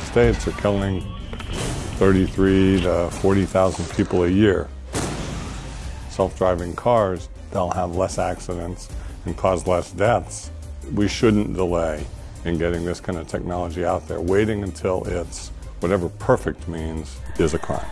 States are killing 33 to 40,000 people a year. Self-driving cars, they'll have less accidents and cause less deaths. We shouldn't delay in getting this kind of technology out there. Waiting until it's whatever perfect means is a crime.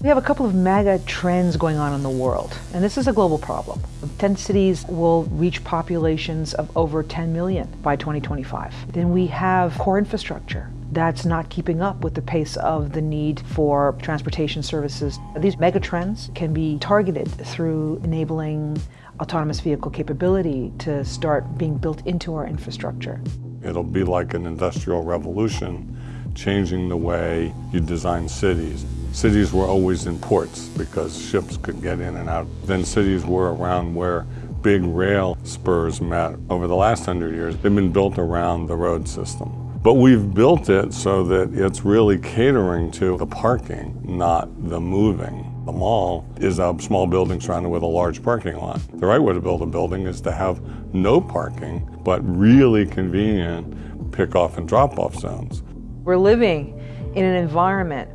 We have a couple of mega trends going on in the world, and this is a global problem. 10 cities will reach populations of over 10 million by 2025. Then we have core infrastructure that's not keeping up with the pace of the need for transportation services. These mega trends can be targeted through enabling autonomous vehicle capability to start being built into our infrastructure. It'll be like an industrial revolution, changing the way you design cities. Cities were always in ports because ships could get in and out. Then cities were around where big rail spurs met. Over the last hundred years, they've been built around the road system. But we've built it so that it's really catering to the parking, not the moving. The mall is a small building surrounded with a large parking lot. The right way to build a building is to have no parking, but really convenient pick off and drop off zones. We're living in an environment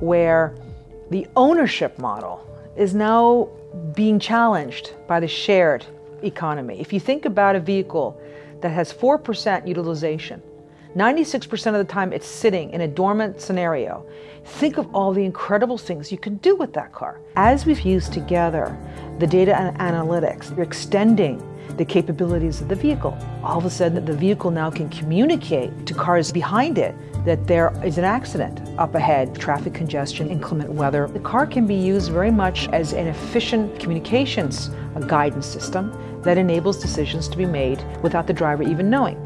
where the ownership model is now being challenged by the shared economy. If you think about a vehicle that has 4% utilization, 96% of the time it's sitting in a dormant scenario. Think of all the incredible things you can do with that car. As we've used together the data and analytics, we're extending the capabilities of the vehicle. All of a sudden, the vehicle now can communicate to cars behind it that there is an accident up ahead, traffic congestion, inclement weather. The car can be used very much as an efficient communications a guidance system that enables decisions to be made without the driver even knowing.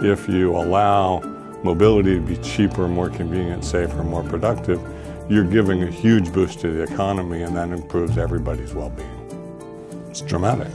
If you allow mobility to be cheaper, more convenient, safer, more productive, you're giving a huge boost to the economy and that improves everybody's well-being. It's dramatic.